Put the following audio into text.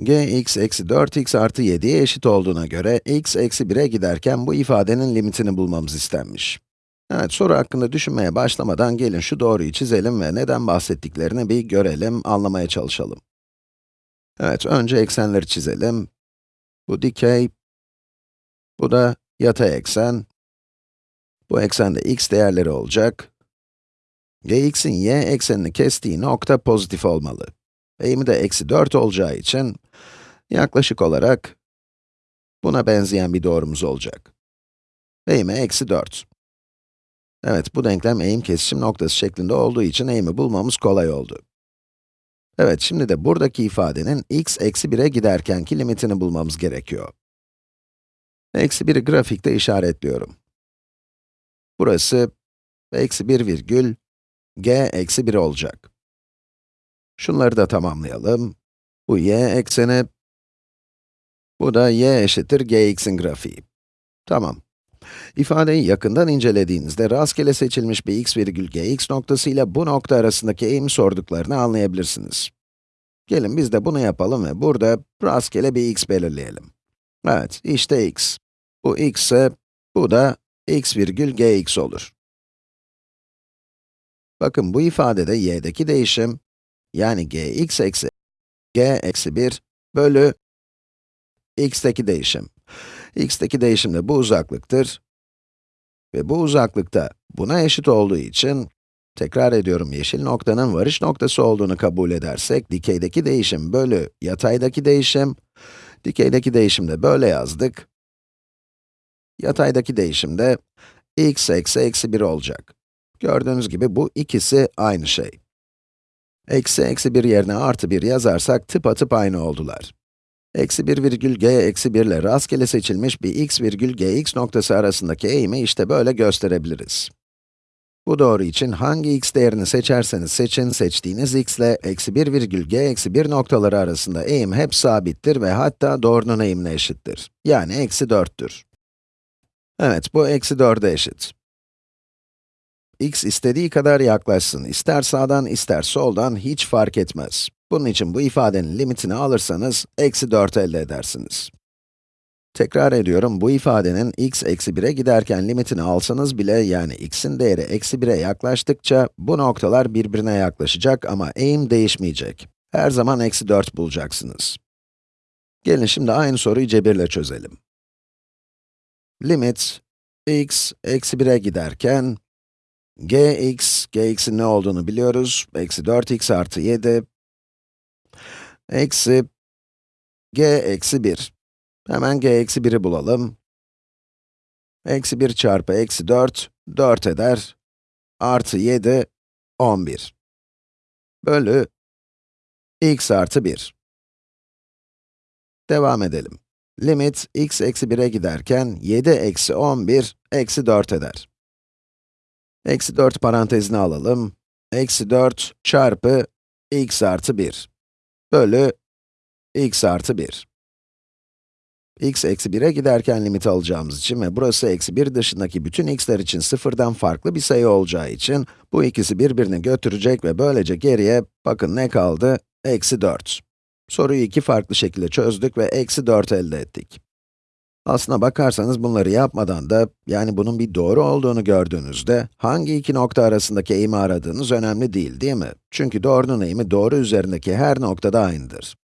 gx eksi 4x artı 7'ye eşit olduğuna göre x eksi 1'e giderken bu ifadenin limitini bulmamız istenmiş. Evet, soru hakkında düşünmeye başlamadan gelin şu doğruyu çizelim ve neden bahsettiklerini bir görelim, anlamaya çalışalım. Evet, önce eksenleri çizelim. Bu dikey, bu da yatay eksen. Bu eksende x değerleri olacak. gx'in y eksenini kestiği nokta pozitif olmalı. Eğimi de eksi 4 olacağı için, yaklaşık olarak buna benzeyen bir doğrumuz olacak. Eğimi eksi 4. Evet, bu denklem eğim kesişim noktası şeklinde olduğu için eğimi bulmamız kolay oldu. Evet, şimdi de buradaki ifadenin x eksi 1'e giderkenki limitini bulmamız gerekiyor. Eksi 1'i grafikte işaretliyorum. Burası eksi 1 virgül g eksi 1 olacak. Şunları da tamamlayalım. Bu y ekseni, bu da y eşittir gx'in grafiği. Tamam. İfadeyi yakından incelediğinizde rastgele seçilmiş bir x virgül gx noktası ile bu nokta arasındaki eğimi sorduklarını anlayabilirsiniz. Gelin biz de bunu yapalım ve burada rastgele bir x belirleyelim. Evet, işte x. Bu x ise, bu da x virgül gx olur. Bakın bu ifadede y'deki değişim, yani gx eksi g eksi 1 bölü x'teki değişim. x'teki değişim de bu uzaklıktır. Ve bu uzaklıkta buna eşit olduğu için, tekrar ediyorum yeşil noktanın varış noktası olduğunu kabul edersek, dikeydeki değişim bölü yataydaki değişim, dikeydeki değişim de böyle yazdık. Yataydaki değişim de x eksi eksi 1 olacak. Gördüğünüz gibi bu ikisi aynı şey. Eksi eksi 1 yerine artı 1 yazarsak tıpatıp aynı oldular. Eksi 1 virgül g eksi 1 ile rastgele seçilmiş bir x virgül gx noktası arasındaki eğimi işte böyle gösterebiliriz. Bu doğru için hangi x değerini seçerseniz seçin, seçtiğiniz x ile eksi 1 virgül g eksi 1 noktaları arasında eğim hep sabittir ve hatta doğrunun eğimine eşittir. Yani eksi 4'tür. Evet, bu eksi 4'e eşit. x istediği kadar yaklaşsın, ister sağdan ister soldan hiç fark etmez. Bunun için bu ifadenin limitini alırsanız, eksi 4 elde edersiniz. Tekrar ediyorum, bu ifadenin x eksi 1'e giderken limitini alsanız bile, yani x'in değeri eksi 1'e yaklaştıkça, bu noktalar birbirine yaklaşacak ama eğim değişmeyecek. Her zaman eksi 4 bulacaksınız. Gelin şimdi aynı soruyu cebirle çözelim. Limit, x eksi 1'e giderken, gx, gx'in ne olduğunu biliyoruz, eksi 4x artı 7, eksi g eksi 1. Hemen g eksi 1'i bulalım. Eksi 1 çarpı eksi 4, 4 eder. Artı 7, 11. Bölü x artı 1. Devam edelim. Limit x eksi 1'e giderken 7 eksi 11 eksi 4 eder. Eksi 4 parantezine alalım. Eksi 4 çarpı x artı 1 bölü x artı 1. x eksi 1'e giderken limit alacağımız için ve burası eksi 1 dışındaki bütün x'ler için sıfırdan farklı bir sayı olacağı için, bu ikisi birbirini götürecek ve böylece geriye, bakın ne kaldı? Eksi 4. Soruyu iki farklı şekilde çözdük ve eksi 4 elde ettik. Aslına bakarsanız bunları yapmadan da, yani bunun bir doğru olduğunu gördüğünüzde, hangi iki nokta arasındaki eğimi aradığınız önemli değil, değil mi? Çünkü doğrunun eğimi doğru üzerindeki her noktada aynıdır.